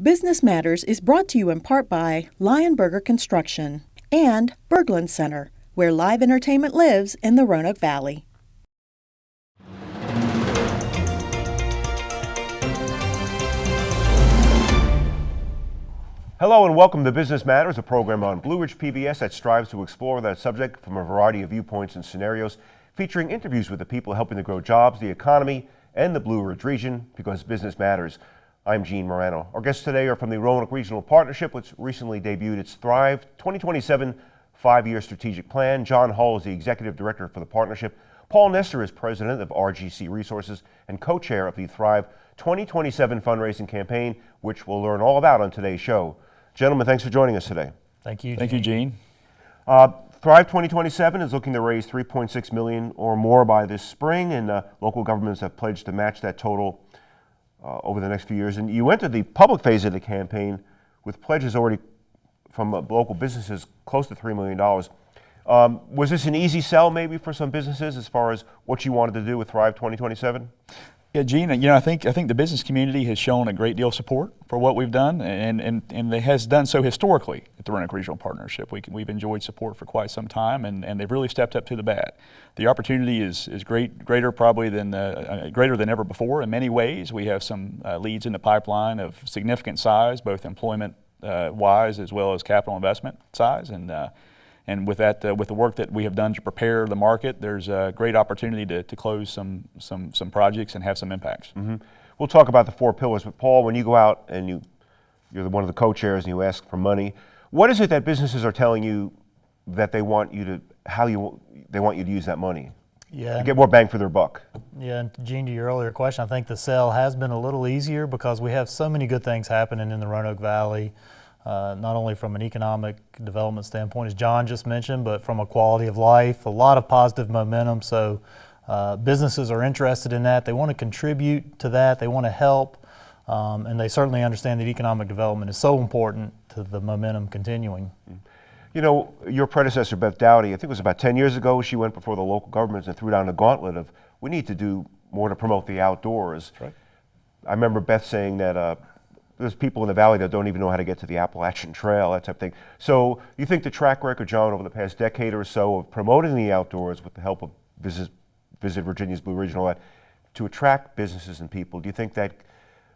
Business Matters is brought to you in part by Lionberger Construction and Berglund Center, where live entertainment lives in the Roanoke Valley. Hello and welcome to Business Matters, a program on Blue Ridge PBS that strives to explore that subject from a variety of viewpoints and scenarios, featuring interviews with the people helping to grow jobs, the economy, and the Blue Ridge region because business matters. I'm Gene Marrano. Our guests today are from the Roanoke Regional Partnership, which recently debuted its Thrive 2027 five-year strategic plan. John Hull is the executive director for the partnership. Paul Nester is president of RGC Resources and co-chair of the Thrive 2027 fundraising campaign, which we'll learn all about on today's show. Gentlemen, thanks for joining us today. Thank you. Thank you, Gene. Uh, Thrive 2027 is looking to raise 3.6 million or more by this spring, and uh, local governments have pledged to match that total uh, over the next few years. And you entered the public phase of the campaign with pledges already from uh, local businesses close to $3 million. Um, was this an easy sell maybe for some businesses as far as what you wanted to do with Thrive 2027? Yeah, Gene, you know, I think I think the business community has shown a great deal of support for what we've done, and and, and it has done so historically at the Roanoke Regional Partnership. We, we've enjoyed support for quite some time, and, and they've really stepped up to the bat. The opportunity is is great, greater probably than uh, uh, greater than ever before in many ways. We have some uh, leads in the pipeline of significant size, both employment uh, wise as well as capital investment size, and uh, and with that, uh, with the work that we have done to prepare the market, there's a great opportunity to, to close some, some, some projects and have some impacts. Mm -hmm. We'll talk about the four pillars, but Paul, when you go out and you, you're one of the co-chairs and you ask for money, what is it that businesses are telling you that they want you to, how you, they want you to use that money? Yeah. To get more bang for their buck. Yeah, and Gene, to your earlier question, I think the sell has been a little easier because we have so many good things happening in the Roanoke Valley uh, not only from an economic development standpoint, as John just mentioned, but from a quality of life, a lot of positive momentum. So uh, businesses are interested in that. They want to contribute to that. They want to help. Um, and they certainly understand that economic development is so important to the momentum continuing. You know, your predecessor, Beth Doughty, I think it was about 10 years ago, she went before the local governments and threw down a gauntlet of, we need to do more to promote the outdoors. Right. I remember Beth saying that uh, there's people in the valley that don't even know how to get to the Appalachian Trail, that type of thing. So you think the track record, John, over the past decade or so of promoting the outdoors with the help of Visit, Visit Virginia's Blue Ridge and all that, to attract businesses and people, do you think that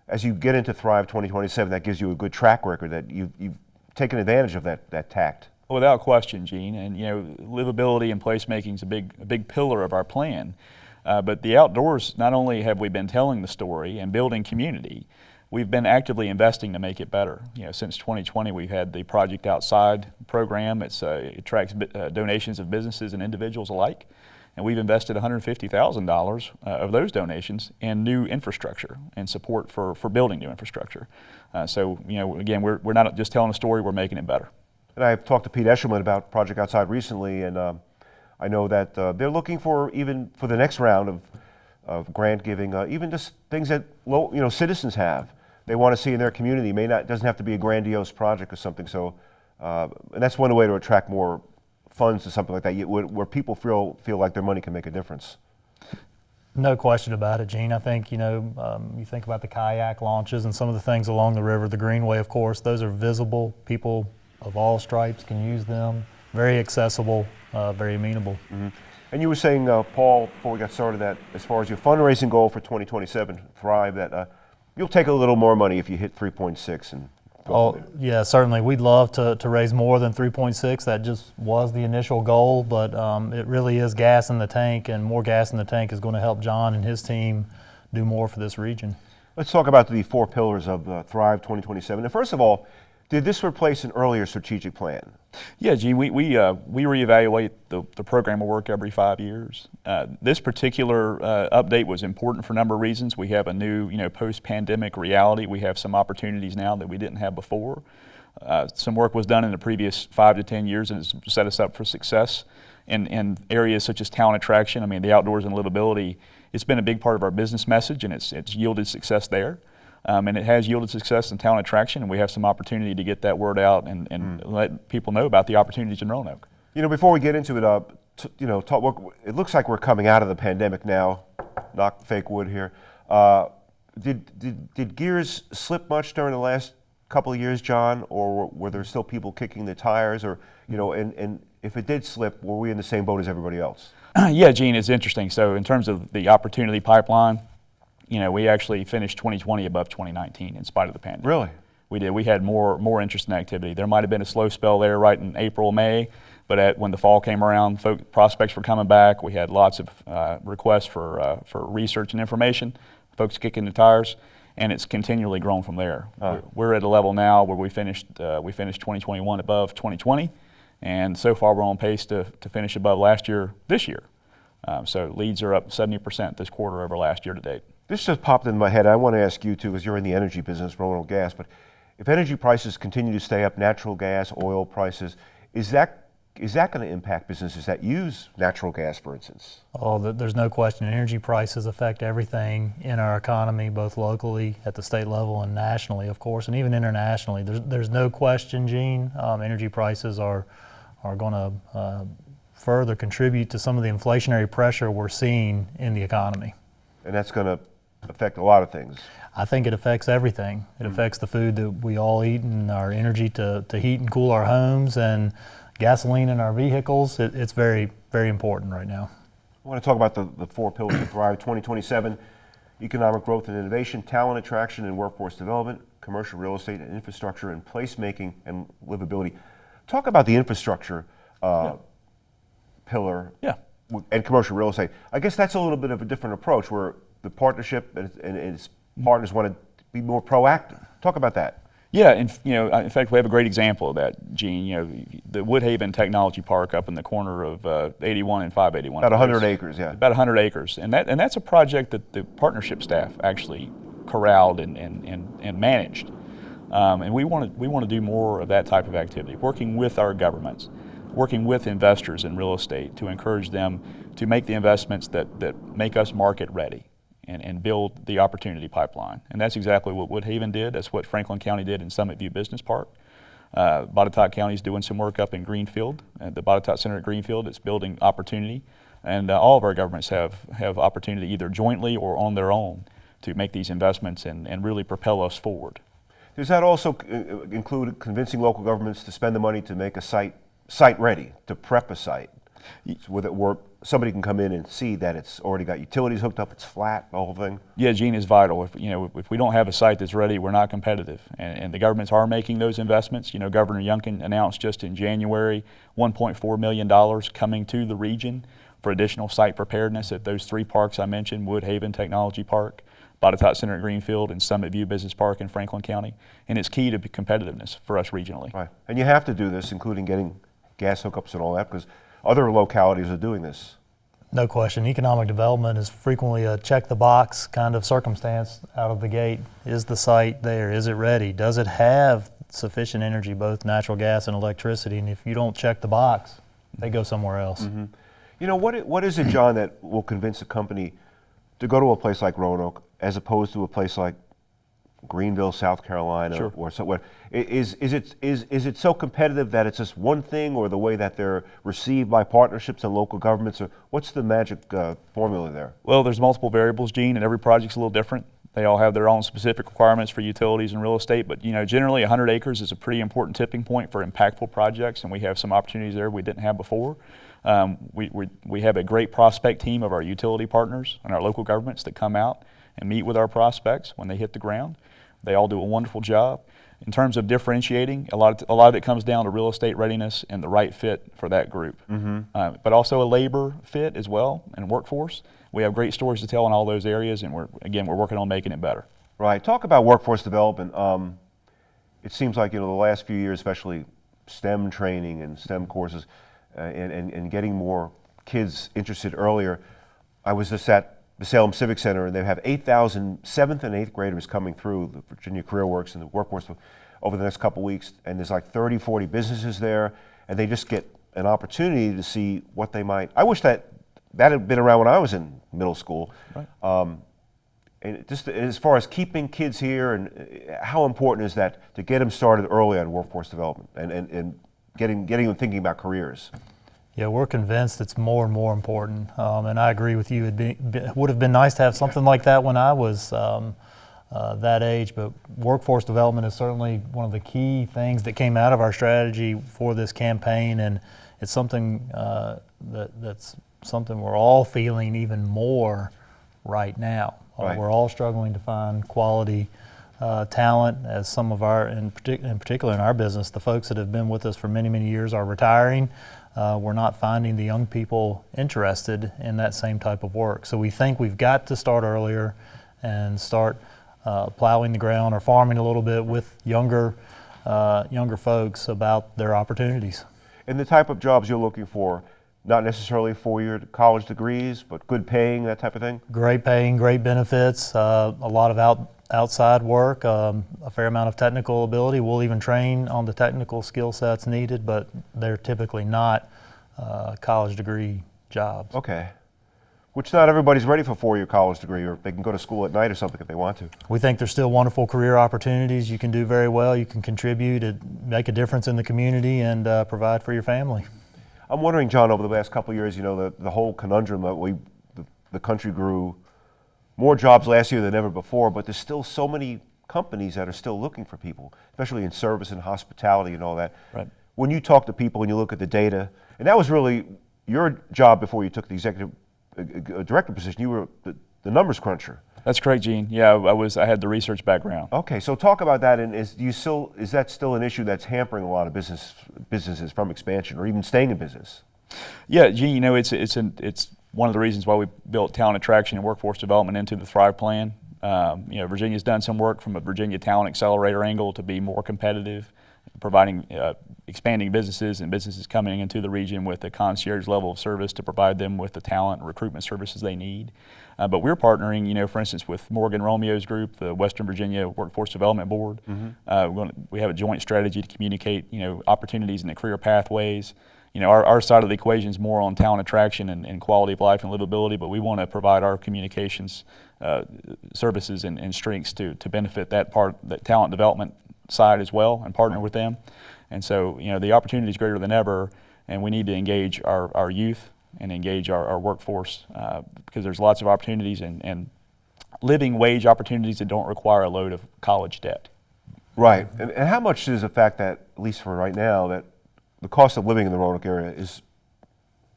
as you get into Thrive 2027, that gives you a good track record, that you've, you've taken advantage of that, that tact? Without question, Gene, and you know, livability and placemaking is a big, a big pillar of our plan. Uh, but the outdoors, not only have we been telling the story and building community, we've been actively investing to make it better. You know, since 2020, we've had the Project Outside program. It's, uh, it attracts uh, donations of businesses and individuals alike. And we've invested $150,000 uh, of those donations in new infrastructure and support for, for building new infrastructure. Uh, so, you know, again, we're, we're not just telling a story, we're making it better. And I've talked to Pete Eshelman about Project Outside recently, and um, I know that uh, they're looking for, even for the next round of, of grant giving, uh, even just things that low, you know, citizens have they want to see in their community. It may not doesn't have to be a grandiose project or something. So, uh, and that's one way to attract more funds to something like that, where, where people feel feel like their money can make a difference. No question about it, Gene. I think, you know, um, you think about the kayak launches and some of the things along the river, the Greenway, of course, those are visible. People of all stripes can use them. Very accessible, uh, very amenable. Mm -hmm. And you were saying, uh, Paul, before we got started, that as far as your fundraising goal for 2027, Thrive, that uh, You'll take a little more money if you hit 3.6 and Oh, yeah, certainly. We'd love to, to raise more than 3.6. That just was the initial goal, but um, it really is gas in the tank, and more gas in the tank is going to help John and his team do more for this region. Let's talk about the four pillars of uh, Thrive 2027. And first of all, did this replace an earlier strategic plan? Yeah, Gene, we, we, uh, we reevaluate the, the program of work every five years. Uh, this particular uh, update was important for a number of reasons. We have a new, you know, post-pandemic reality. We have some opportunities now that we didn't have before. Uh, some work was done in the previous five to 10 years and it's set us up for success in, in areas such as talent attraction. I mean, the outdoors and livability, it's been a big part of our business message and it's, it's yielded success there. Um, and it has yielded success in talent attraction, and we have some opportunity to get that word out and, and mm. let people know about the opportunities in Roanoke. You know, before we get into it, uh, you know, talk, it looks like we're coming out of the pandemic now. Knock fake wood here. Uh, did, did, did gears slip much during the last couple of years, John, or were, were there still people kicking the tires, or you know, and, and if it did slip, were we in the same boat as everybody else? yeah, Gene, it's interesting. So in terms of the opportunity pipeline, you know, we actually finished 2020 above 2019 in spite of the pandemic. Really? We did. We had more more interest in activity. There might have been a slow spell there right in April, May, but at, when the fall came around, folk, prospects were coming back. We had lots of uh, requests for uh, for research and information. Folks kicking the tires, and it's continually grown from there. Huh. We're, we're at a level now where we finished uh, we finished 2021 above 2020, and so far we're on pace to to finish above last year this year. Um, so leads are up 70% this quarter over last year to date. This just popped in my head. I want to ask you too, because you're in the energy business, Roanoke Gas. But if energy prices continue to stay up, natural gas, oil prices, is that is that going to impact businesses that use natural gas, for instance? Oh, there's no question. Energy prices affect everything in our economy, both locally, at the state level, and nationally, of course, and even internationally. There's, there's no question, Gene. Um, energy prices are are going to uh, further contribute to some of the inflationary pressure we're seeing in the economy. And that's going to affect a lot of things. I think it affects everything. It affects the food that we all eat and our energy to, to heat and cool our homes and gasoline in our vehicles. It, it's very, very important right now. I want to talk about the, the four pillars of Thrive 2027 economic growth and innovation, talent attraction and workforce development, commercial real estate and infrastructure, and placemaking and livability. Talk about the infrastructure uh, pillar Yeah. and commercial real estate. I guess that's a little bit of a different approach where the partnership and, and its partners want to be more proactive. Talk about that. Yeah, in, you know, in fact, we have a great example of that, Gene. You know, the Woodhaven Technology Park up in the corner of uh, 81 and 581. About 100 Place. acres, yeah. About 100 acres, and that and that's a project that the partnership staff actually corralled and and, and, and managed. Um, and we want to we want to do more of that type of activity, working with our governments, working with investors in real estate to encourage them to make the investments that that make us market ready and, and build the opportunity pipeline. And that's exactly what Woodhaven did. That's what Franklin County did in Summit View Business Park. Uh, Botetourt County is doing some work up in Greenfield, at the Botetourt Center at Greenfield. It's building opportunity. And uh, all of our governments have, have opportunity either jointly or on their own to make these investments and, and really propel us forward. Does that also uh, include convincing local governments to spend the money to make a site site ready, to prep a site, so with it, where somebody can come in and see that it's already got utilities hooked up, it's flat, the whole thing? Yeah, Gene is vital. If you know, if we don't have a site that's ready, we're not competitive. And, and the governments are making those investments. You know, Governor Youngkin announced just in January 1.4 million dollars coming to the region for additional site preparedness at those three parks I mentioned: Woodhaven Technology Park, Botetourt Center at Greenfield, and Summit View Business Park in Franklin County. And it's key to competitiveness for us regionally. Right. And you have to do this, including getting gas hookups and all that, because other localities are doing this. No question. Economic development is frequently a check the box kind of circumstance out of the gate. Is the site there? Is it ready? Does it have sufficient energy, both natural gas and electricity? And if you don't check the box, they go somewhere else. Mm-hmm. You know, what, what is it, John, that will convince a company to go to a place like Roanoke as opposed to a place like Greenville, South Carolina, Sure. or somewhere. is, is, it, is, is it so competitive that it's just one thing, or the way that they're received by partnerships and local governments, or what's the magic uh, formula there? Well, there's multiple variables, Gene, and every project's a little different. They all have their own specific requirements for utilities and real estate, but you know, generally 100 acres is a pretty important tipping point for impactful projects, and we have some opportunities there we didn't have before. Um, we, we, we have a great prospect team of our utility partners and our local governments that come out and meet with our prospects when they hit the ground. They all do a wonderful job. In terms of differentiating, a lot of, a lot of it comes down to real estate readiness and the right fit for that group. Uh, but also a labor fit as well and workforce. We have great stories to tell in all those areas, and we're again we're working on making it better. Right. Talk about workforce development. Um, it seems like you know the last few years, especially STEM training and STEM courses, uh, and, and, and getting more kids interested earlier. I was just at the Salem Civic Center, and they have 8,000 seventh and eighth graders coming through the Virginia Career Works and the workforce over the next couple weeks. And there's like 30, 40 businesses there, and they just get an opportunity to see what they might. I wish that that had been around when I was in middle school. Right. Um, and just as far as keeping kids here and uh, how important is that to get them started early on workforce development and, and, and getting, getting them thinking about careers? Yeah, we're convinced it's more and more important, um, and I agree with you. Be, be, would have been nice to have something like that when I was um, uh, that age. But workforce development is certainly one of the key things that came out of our strategy for this campaign, and it's something uh, that, that's something we're all feeling even more right now. Uh, We're all struggling to find quality uh, talent, as some of our, in, partic- in particular in our business, the folks that have been with us for many, many years are retiring. Uh, we're not finding the young people interested in that same type of work. So we think we've got to start earlier and start uh, plowing the ground or farming a little bit with younger, uh, younger folks about their opportunities. And the type of jobs you're looking for, not necessarily four-year college degrees, but good paying, that type of thing? Great paying, great benefits, uh, a lot of out, outside work, um, a fair amount of technical ability. We'll even train on the technical skill sets needed, but they're typically not uh, college degree jobs. Okay. Which not everybody's ready for a four-year college degree, or they can go to school at night or something if they want to. We think there's still wonderful career opportunities. You can do very well. You can contribute, and make a difference in the community, and uh, provide for your family. I'm wondering, John, over the last couple of years, you know, the, the whole conundrum that we, the, the country grew more jobs last year than ever before, but there's still so many companies that are still looking for people, especially in service and hospitality and all that. Right. When you talk to people and you look at the data, and that was really your job before you took the executive uh, uh, director position, you were the, the numbers cruncher. That's correct, Gene. Yeah, I was. I had the research background. Okay, so talk about that, and is do you still is that still an issue that's hampering a lot of business businesses from expansion or even staying in business? Yeah, Gene. You know, it's it's an, it's one of the reasons why we built talent attraction and workforce development into the Thrive Plan. Um, you know, Virginia's done some work from a Virginia Talent Accelerator angle to be more competitive, providing uh, expanding businesses and businesses coming into the region with a concierge level of service to provide them with the talent and recruitment services they need. Uh, but we're partnering, you know, for instance, with Morgan Romeo's group, the Western Virginia Workforce Development Board. Uh, we're gonna, we have a joint strategy to communicate, you know, opportunities and the career pathways. You know, our, our side of the equation is more on talent attraction and, and quality of life and livability, but we want to provide our communications uh, services and, and strengths to, to benefit that part, that talent development side as well and partner with them. And so, you know, the opportunity is greater than ever, and we need to engage our, our youth and engage our, our workforce uh, because there's lots of opportunities and, and living wage opportunities that don't require a load of college debt. Right, and, and how much does the fact that, at least for right now, that the cost of living in the Roanoke area is,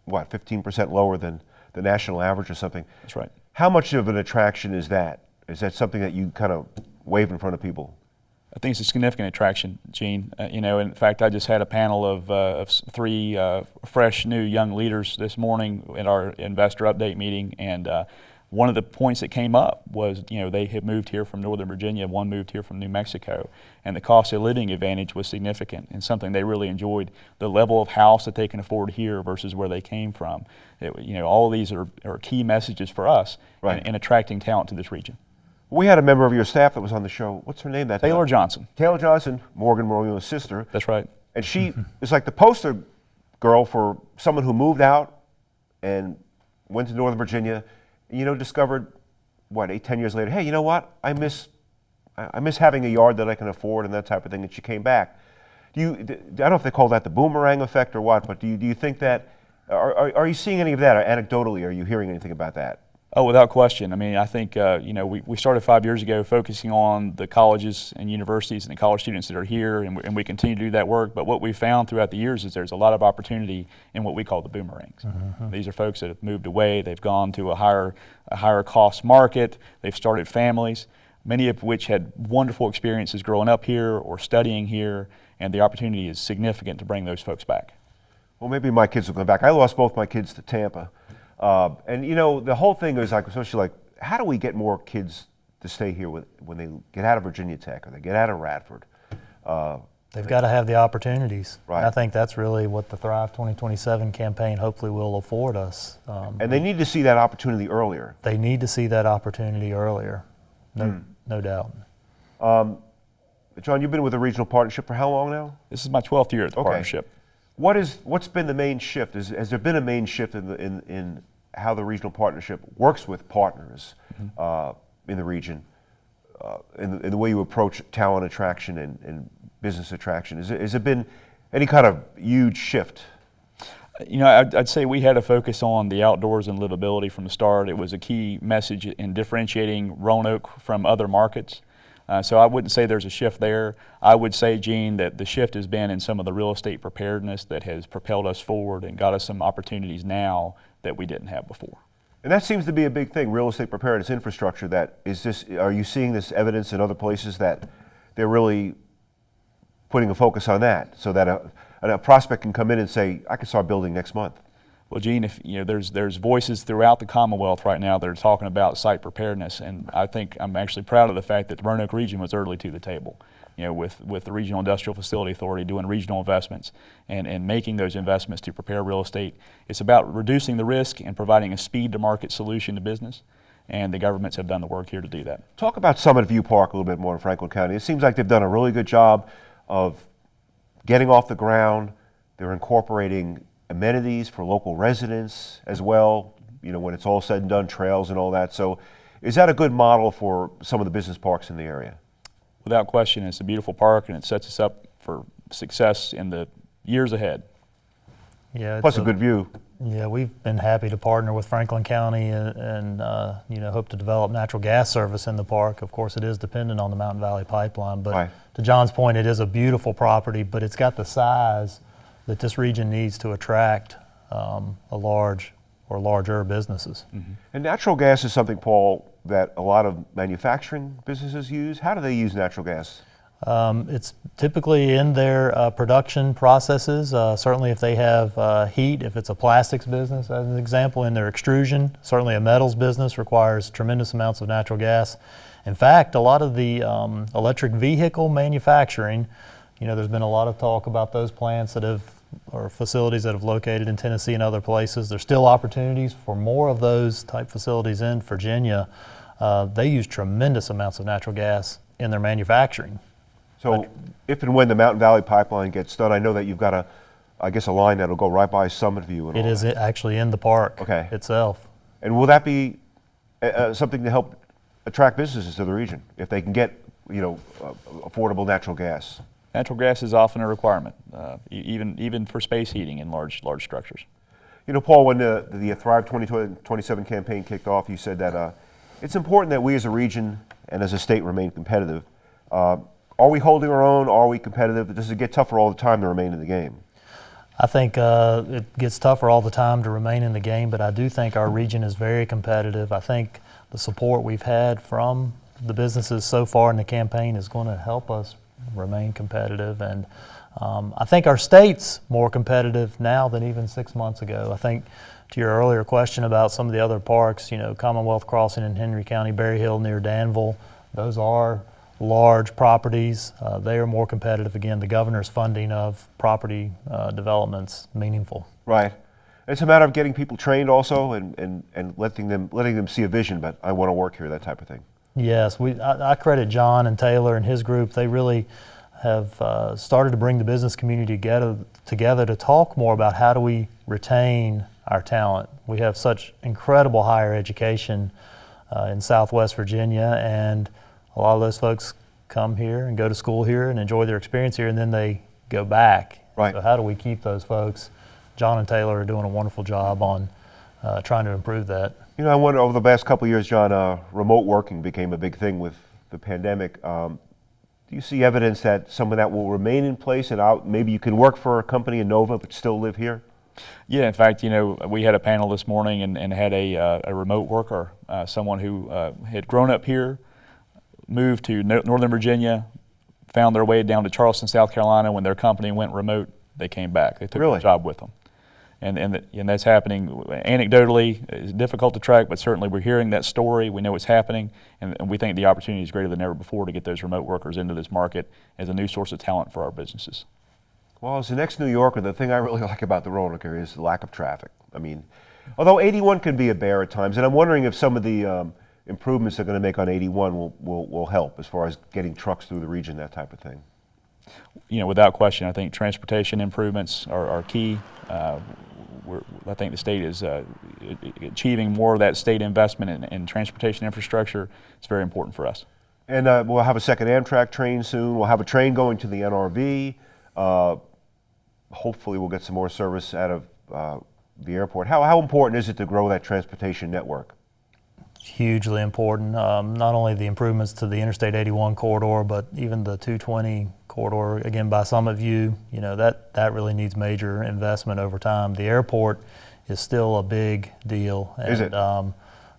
what, 15% lower than the national average or something? That's right. How much of an attraction is that? Is that something that you kind of wave in front of people? I think it's a significant attraction, Gene. Uh, you know, in fact, I just had a panel of, uh, of three uh, fresh, new young leaders this morning at our investor update meeting, and uh, one of the points that came up was, you know, they had moved here from Northern Virginia, one moved here from New Mexico, and the cost of living advantage was significant and something they really enjoyed. The level of house that they can afford here versus where they came from. It, you know, all of these are, are key messages for us Right. in, in attracting talent to this region. We had a member of your staff that was on the show. What's her name? That Taylor Johnson. Taylor Johnson, Morgan Romeo's sister. That's right. And she is like the poster girl for someone who moved out and went to Northern Virginia, you know, discovered, what, eight, ten years later, hey, you know what? I miss, I miss having a yard that I can afford and that type of thing. And she came back. Do you, I don't know if they call that the boomerang effect or what, but do you, do you think that, are, are, are you seeing any of that? Anecdotally, are you hearing anything about that? Oh, without question. I mean, I think, uh, you know, we, we started five years ago focusing on the colleges and universities and the college students that are here, and we, and we continue to do that work. But what we found throughout the years is there's a lot of opportunity in what we call the boomerangs. These are folks that have moved away, they've gone to a higher, a higher cost market, they've started families, many of which had wonderful experiences growing up here or studying here, and the opportunity is significant to bring those folks back. Well, maybe my kids will come back. I lost both my kids to Tampa. Uh, and, you know, the whole thing is like, especially like, how do we get more kids to stay here with, when they get out of Virginia Tech or they get out of Radford? Uh, They've got to have the opportunities. Right. And I think that's really what the Thrive 2027 campaign hopefully will afford us. Um, and they need to see that opportunity earlier. they need to see that opportunity earlier, no, Hmm. no doubt. John, you've been with the regional partnership for how long now? This is my 12th year at the Okay. partnership. What is, what's been the main shift? Is, has there been a main shift in, the, in, in how the regional partnership works with partners uh, in the region, uh, in, the, in the way you approach talent attraction and, and business attraction? Is it, has it been any kind of huge shift? You know, I'd, I'd, say we had a focus on the outdoors and livability from the start. It was a key message in differentiating Roanoke from other markets. Uh, so I wouldn't say there's a shift there. I would say, Gene, that the shift has been in some of the real estate preparedness that has propelled us forward and got us some opportunities now that we didn't have before. And that seems to be a big thing, real estate preparedness infrastructure. That is this. Are you seeing this evidence in other places that they're really putting a focus on that, so that a, a prospect can come in and say, "I can start building next month." Well, Gene, if you know, there's there's voices throughout the Commonwealth right now that are talking about site preparedness, and I think I'm actually proud of the fact that the Roanoke region was early to the table. You know, with with the Regional Industrial Facility Authority doing regional investments and and making those investments to prepare real estate. It's about reducing the risk and providing a speed to market solution to business. And the governments have done the work here to do that. Talk about Summit View Park a little bit more in Franklin County. It seems like they've done a really good job of getting off the ground. They're incorporating amenities for local residents as well, you know, when it's all said and done, trails and all that. So is that a good model for some of the business parks in the area? Without question, it's a beautiful park and it sets us up for success in the years ahead. Yeah, Plus a, a, good view. Yeah, we've been happy to partner with Franklin County and, and uh, you know hope to develop natural gas service in the park. Of course, it is dependent on the Mountain Valley Pipeline, but right. to John's point, it is a beautiful property, but it's got the size that this region needs to attract um, a large or larger businesses. Mm-hmm. And natural gas is something, Paul, that a lot of manufacturing businesses use. How do they use natural gas? Um, it's typically in their uh, production processes. Uh, certainly, if they have uh, heat, if it's a plastics business, as an example, in their extrusion, certainly a metals business requires tremendous amounts of natural gas. In fact, a lot of the um, electric vehicle manufacturing, you know, there's been a lot of talk about those plants that have or facilities that have located in Tennessee and other places. There's still opportunities for more of those type facilities in Virginia. Uh, they use tremendous amounts of natural gas in their manufacturing. So but, if and when the Mountain Valley Pipeline gets done, I know that you've got a, I guess, a line that'll go right by Summit View. And it is that. actually in the park okay. itself. And will that be uh, uh, something to help attract businesses to the region if they can get, you know, uh, affordable natural gas? Natural gas is often a requirement, uh, even, even for space heating in large, large structures. You know, Paul, when the, the Thrive 2027 campaign kicked off, you said that uh, it's important that we as a region and as a state remain competitive. Uh, are we holding our own? Are we competitive? Does it get tougher all the time to remain in the game? I think uh, it gets tougher all the time to remain in the game, but I do think our region is very competitive. I think the support we've had from the businesses so far in the campaign is going to help us remain competitive. And um, I think our state's more competitive now than even six months ago. I think to your earlier question about some of the other parks, you know, Commonwealth Crossing in Henry County, Berry Hill near Danville, those are large properties. Uh, they are more competitive. Again, the governor's funding of property uh, development's meaningful. Right. It's a matter of getting people trained also and, and, and letting them letting them see a vision, but I want to work here, that type of thing. Yes, we, I, I, credit John and Taylor and his group. They really have uh, started to bring the business community together, together to talk more about how do we retain our talent. We have such incredible higher education uh, in Southwest Virginia, and a lot of those folks come here and go to school here and enjoy their experience here, and then they go back. Right. So how do we keep those folks? John and Taylor are doing a wonderful job on uh, trying to improve that. You know, I wonder over the past couple of years, John, uh, remote working became a big thing with the pandemic. Um, do you see evidence that some of that will remain in place and out, maybe you can work for a company in Nova but still live here? Yeah, in fact, you know, we had a panel this morning and, and had a, uh, a remote worker, uh, someone who uh, had grown up here, moved to no Northern Virginia, found their way down to Charleston, South Carolina. When their company went remote, they came back. They took really? the job with them and, and, and that's happening anecdotally. It's difficult to track, but certainly we're hearing that story. We know it's happening, and, and, we think the opportunity is greater than ever before to get those remote workers into this market as a new source of talent for our businesses. Well, as the next New Yorker, the thing I really like about the Roanoke is the lack of traffic. I mean, although 81 can be a bear at times, and I'm wondering if some of the um, improvements they're going to make on 81 will, will, will help as far as getting trucks through the region, that type of thing. You know, without question, I think transportation improvements are, are key. Uh, I think the state is uh, achieving more of that state investment in, in, transportation infrastructure. It's very important for us. And uh, we'll have a second Amtrak train soon. We'll have a train going to the NRV. Uh, hopefully, we'll get some more service out of uh, the airport. How, how important is it to grow that transportation network? hugely important. Um, not only the improvements to the Interstate 81 corridor, but even the 220 corridor, again by Summit View, you you know, that, that really needs major investment over time. The airport is still a big deal. And, Is it? Um,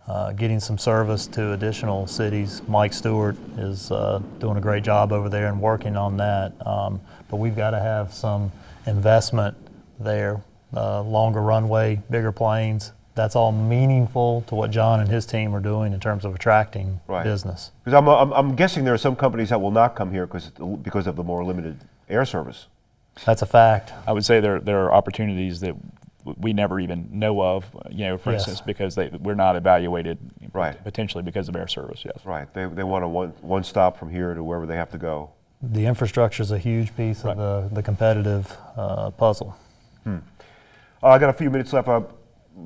uh, getting some service to additional cities. Mike Stewart is uh, doing a great job over there and working on that. Um, but we've got to have some investment there, uh, longer runway, bigger planes. That's all meaningful to what John and his team are doing in terms of attracting Right. business. Because I'm, I'm, I'm guessing there are some companies that will not come here because because of the more limited air service. That's a fact. I would say there, there are opportunities that we never even know of, you know, for Yes. instance, because they, we're not evaluated Right. potentially because of air service, yes. Right. They, they want a one, one stop from here to wherever they have to go. The infrastructure is a huge piece Right. of the, the competitive uh, puzzle. Uh, I got a few minutes left. Uh,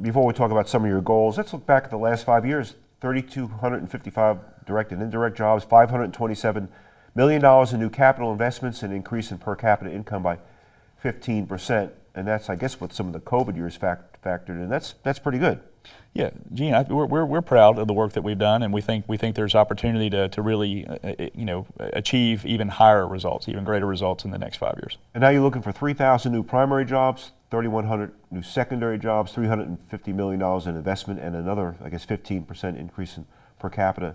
before we talk about some of your goals, let's look back at the last five years. 3,255 direct and indirect jobs, 527 million dollars in new capital investments, and increase in per capita income by 15 percent. And that's, I guess, what some of the COVID years fact, factored in. That's that's pretty good. Yeah, Gene, I, we're, we're, we're proud of the work that we've done, and we think we think there's opportunity to, to really, uh, uh, you know, achieve even higher results, even greater results in the next five years. And now you're looking for 3,000 new primary jobs, 3,100 new secondary jobs, 350 million dollars in investment, and another, I guess, 15 percent increase in per capita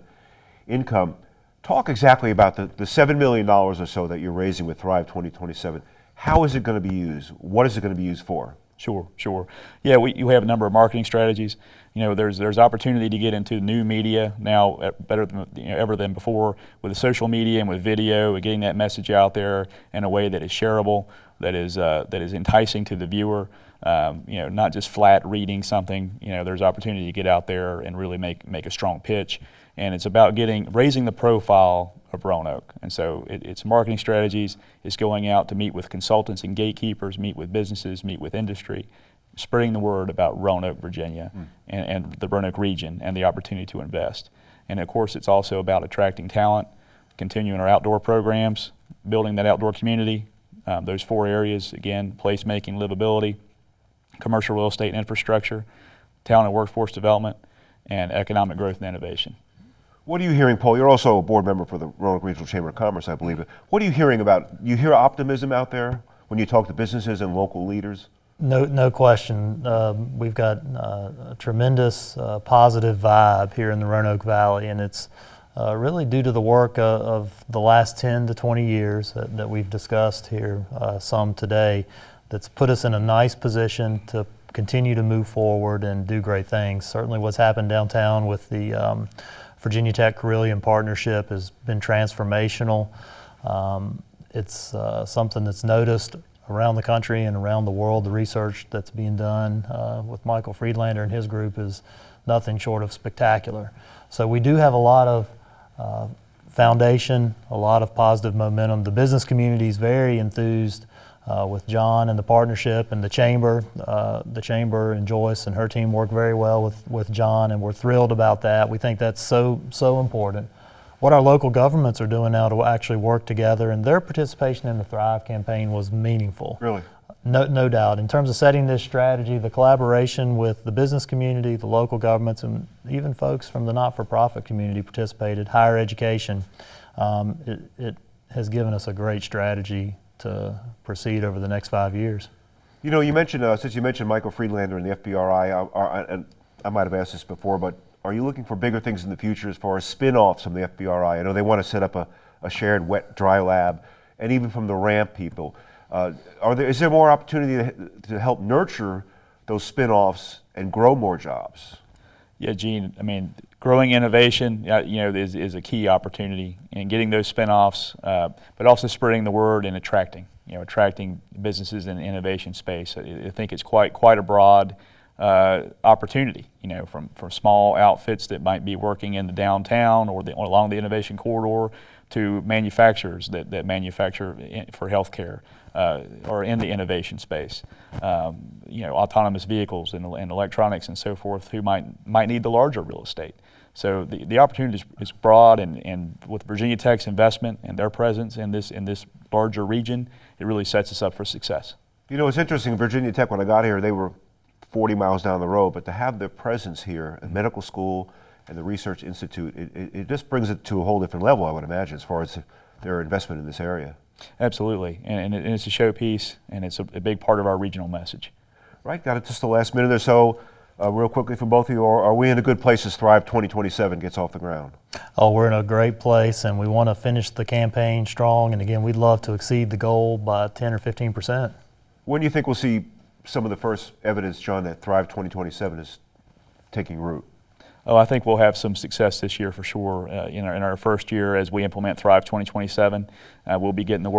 income. Talk exactly about the, the $7 million or so that you're raising with Thrive 2027. How is it going to be used? What is it going to be used for? Sure, sure. Yeah, we, have a number of marketing strategies. You know, there's there's opportunity to get into new media now better than you know, ever than before with the social media and with video and getting that message out there in a way that is shareable, that is uh, that is enticing to the viewer. Um, you know, not just flat reading something. You know, there's opportunity to get out there and really make make a strong pitch. And it's about getting raising the profile of Roanoke. And so it, it's marketing strategies. It's going out to meet with consultants and gatekeepers, meet with businesses, meet with industry, spreading the word about Roanoke, Virginia, and, and the Roanoke region and the opportunity to invest. And of course, it's also about attracting talent, continuing our outdoor programs, building that outdoor community. Um, those four areas again: placemaking, livability, commercial real estate and infrastructure, talent and workforce development, and economic growth and innovation. What are you hearing, Paul? You're also a board member for the Roanoke Regional Chamber of Commerce, I believe. What are you hearing about? You hear optimism out there when you talk to businesses and local leaders? No, no question. Um, we've got uh, a tremendous uh, positive vibe here in the Roanoke Valley, and it's uh, really due to the work of, of the last 10 to 20 years that, that we've discussed here uh, some today that's put us in a nice position to continue to move forward and do great things. Certainly, what's happened downtown with the um, Virginia Tech Carilion partnership has been transformational. Um, it's uh, something that's noticed around the country and around the world. The research that's being done uh, with Michael Friedlander and his group is nothing short of spectacular. So we do have a lot of uh, foundation, a lot of positive momentum. The business community is very enthused uh, with John and the partnership and the chamber. Uh, the chamber and Joyce and her team work very well with, with John, and we're thrilled about that. We think that's so so important. What our local governments are doing now to actually work together, and their participation in the Thrive campaign was meaningful. Really? No, no doubt. In terms of setting this strategy, the collaboration with the business community, the local governments, and even folks from the not-for-profit community participated. Higher education, um, it, it has given us a great strategy to proceed over the next five years. You know, you mentioned, uh, since you mentioned Michael Friedlander and the FBRI, uh, uh, and I might have asked this before, but are you looking for bigger things in the future as far as spin-offs from the FBRI? I know they want to set up a, a shared wet dry lab, and even from the ramp people. Uh, are there, is there more opportunity to, to help nurture those spin-offs and grow more jobs? Yeah, Gene, I mean, growing innovation, you know, is, is a key opportunity in getting those spinoffs, uh, but also spreading the word and attracting, you know, attracting businesses in the innovation space. I, I think it's quite, quite a broad uh, opportunity, you know, from, from small outfits that might be working in the downtown or, the, or along the innovation corridor to manufacturers that, that manufacture in, for healthcare uh, or in the innovation space. Um, you know, autonomous vehicles and, and electronics and so forth who might, might need the larger real estate. So the, the opportunity is, broad and, and with Virginia Tech's investment and their presence in this, in this larger region, it really sets us up for success. You know, it's interesting. Virginia Tech, when I got here, they were 40 miles down the road, but to have their presence here, at medical school and the research institute, it, it, it just brings it to a whole different level, I would imagine, as far as their investment in this area. Absolutely, and, and, it, and it's a showpiece, and it's a, a big part of our regional message. Right, got it just the last minute or so. Uh, real quickly for both of you, are, are we in a good place as Thrive 2027 gets off the ground? Oh, we're in a great place, and we want to finish the campaign strong. And again, we'd love to exceed the goal by 10 or 15 percent. When do you think we'll see some of the first evidence, John, that Thrive 2027 is taking root? Oh, I think we'll have some success this year for sure. Uh, in, our, in our first year, as we implement Thrive 2027, uh, we'll be getting the word.